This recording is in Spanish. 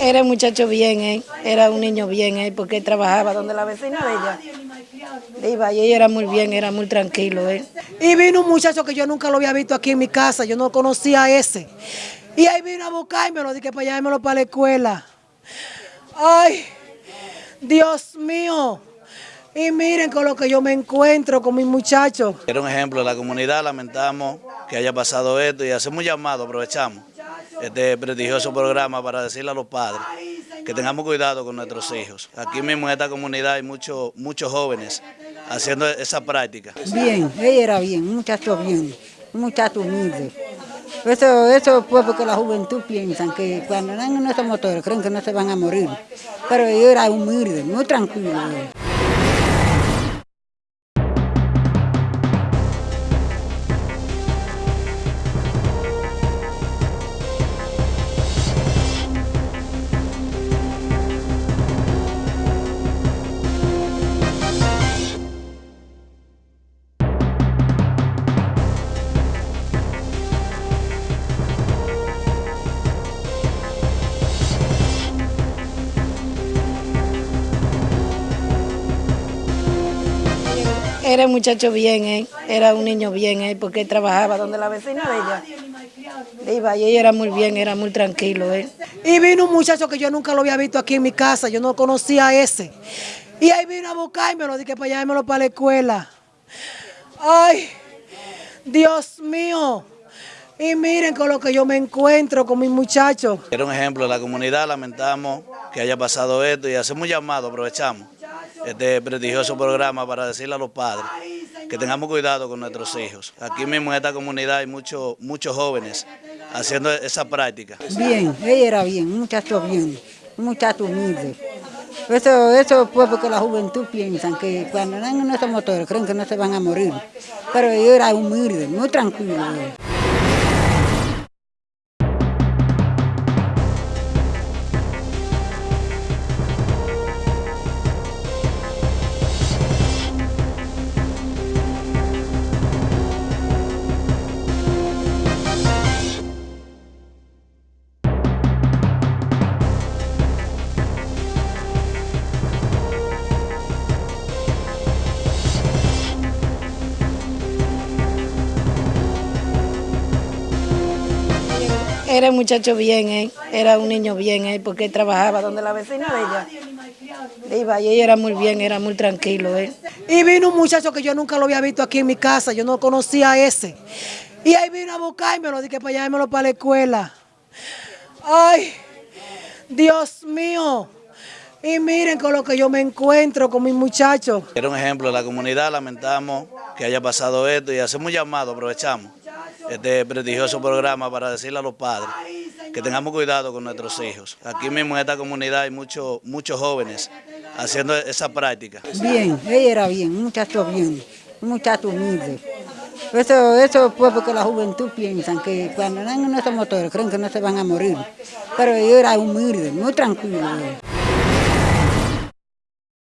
Era un muchacho bien, ¿eh? era un niño bien, ¿eh? porque él trabajaba donde la vecina de ella. Iba y ella era muy bien, era muy tranquilo. ¿eh? Y vino un muchacho que yo nunca lo había visto aquí en mi casa, yo no conocía a ese. Y ahí vino a buscármelo, dije para llevármelo para la escuela. Ay, Dios mío. Y miren con lo que yo me encuentro con mis muchachos. Era un ejemplo de la comunidad, lamentamos que haya pasado esto y hacemos un llamado, aprovechamos este prestigioso programa para decirle a los padres que tengamos cuidado con nuestros hijos. Aquí mismo en esta comunidad hay muchos muchos jóvenes haciendo esa práctica. Bien, ella era bien, un muchacho bien, un muchacho humilde. Eso, eso fue porque la juventud piensa que cuando andan en esos motores creen que no se van a morir. Pero ella era humilde, muy tranquilo. Era un muchacho bien, ¿eh? era un niño bien, ¿eh? porque él trabajaba donde la vecina de ella. Iba y ella era muy bien, era muy tranquilo. ¿eh? Y vino un muchacho que yo nunca lo había visto aquí en mi casa, yo no conocía a ese. Y ahí vino a buscármelo, dije para llevármelo para la escuela. Ay, Dios mío. Y miren con lo que yo me encuentro con mis muchachos. Era un ejemplo de la comunidad, lamentamos que haya pasado esto y hacemos un llamado, aprovechamos este prestigioso programa para decirle a los padres que tengamos cuidado con nuestros hijos. Aquí mismo en esta comunidad hay muchos muchos jóvenes haciendo esa práctica. Bien, ella era bien, un muchacho bien, un muchacho humilde. Eso, eso fue porque la juventud piensa que cuando andan en esos motores creen que no se van a morir. Pero ella era humilde, muy tranquilo. Era un muchacho bien, ¿eh? era un niño bien, ¿eh? porque él trabajaba donde la vecina de ella. Iba y ella era muy bien, era muy tranquilo. ¿eh? Y vino un muchacho que yo nunca lo había visto aquí en mi casa, yo no conocía a ese. Y ahí vino a buscármelo, dije para llevármelo para la escuela. Ay, Dios mío. Y miren con lo que yo me encuentro con mis muchachos. Era un ejemplo de la comunidad, lamentamos que haya pasado esto y hacemos un llamado, aprovechamos este prestigioso programa para decirle a los padres que tengamos cuidado con nuestros hijos. Aquí mismo en esta comunidad hay muchos muchos jóvenes haciendo esa práctica. Bien, ella era bien, un muchacho bien, un muchacho humilde. Eso, eso fue porque la juventud piensa que cuando andan en esos motores creen que no se van a morir. Pero ella era humilde, muy tranquilo.